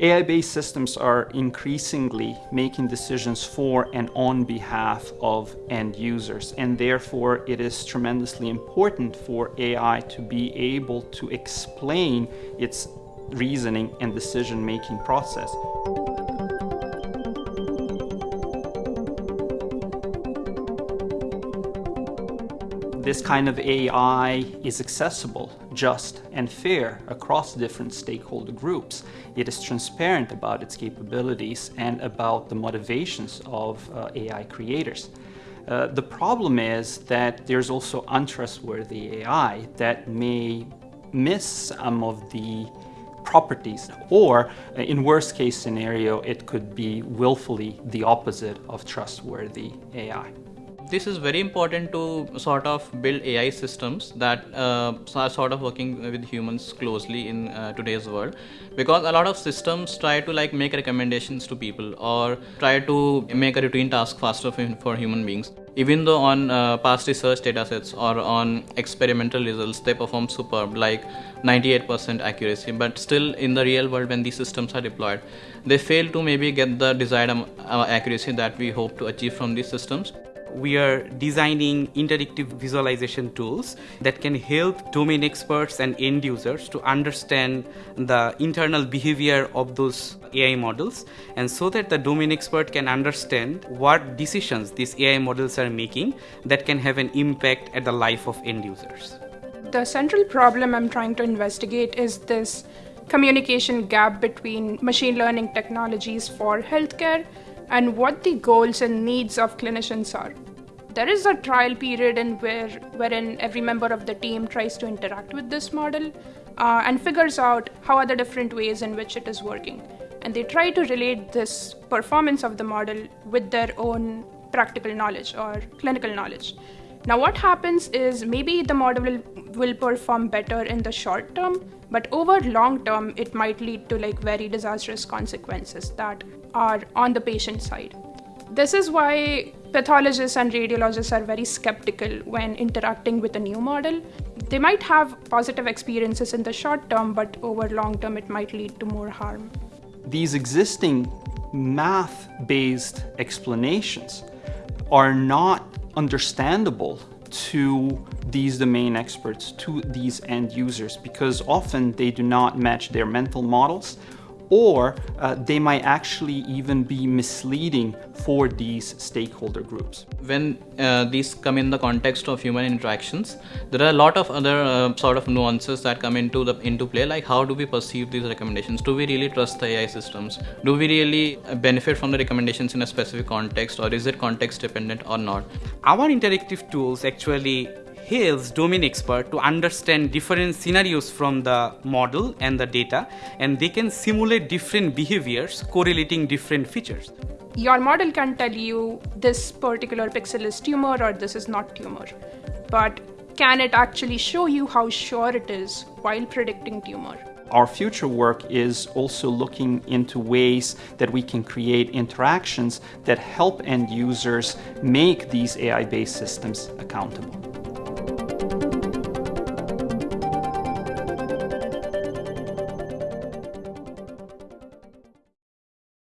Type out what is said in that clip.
AI-based systems are increasingly making decisions for and on behalf of end users, and therefore it is tremendously important for AI to be able to explain its reasoning and decision-making process. this kind of AI is accessible, just, and fair across different stakeholder groups. It is transparent about its capabilities and about the motivations of uh, AI creators. Uh, the problem is that there's also untrustworthy AI that may miss some of the properties or uh, in worst case scenario it could be willfully the opposite of trustworthy AI this is very important to sort of build AI systems that uh, are sort of working with humans closely in uh, today's world. Because a lot of systems try to like make recommendations to people or try to make a routine task faster for, human beings. Even though on uh, past research datasets or on experimental results they perform superb like 98% accuracy. But still in the real world when these systems are deployed they fail to maybe get the desired uh, accuracy that we hope to achieve from these systems we are designing interactive visualization tools that can help domain experts and end users to understand the internal behavior of those AI models and so that the domain expert can understand what decisions these AI models are making that can have an impact at the life of end users. The central problem I'm trying to investigate is this communication gap between machine learning technologies for healthcare and what the goals and needs of clinicians are. There is a trial period in where, wherein every member of the team tries to interact with this model uh, and figures out how are the different ways in which it is working. And they try to relate this performance of the model with their own practical knowledge or clinical knowledge. Now, what happens is maybe the model will, perform better in the short term, but over long term, it might lead to like very disastrous consequences that are on the patient side. This is why pathologists and radiologists are very skeptical when interacting with a new model. They might have positive experiences in the short term, but over long term, it might lead to more harm. These existing math based explanations are not understandable to these domain experts, to these end users, because often they do not match their mental models or uh, they might actually even be misleading for these stakeholder groups. When uh, these come in the context of human interactions, there are a lot of other uh, sort of nuances that come into the into play, like how do we perceive these recommendations? Do we really trust the AI systems? Do we really uh, benefit from the recommendations in a specific context, or is it context dependent or not? Our interactive tools actually helps domain expert to understand different scenarios from the model and the data and they can simulate different behaviors correlating different features. Your model can tell you this particular pixel is tumor or this is not tumor. But can it actually show you how sure it is while predicting tumor? Our future work is also looking into ways that we can create interactions that help end users make these AI-based systems accountable.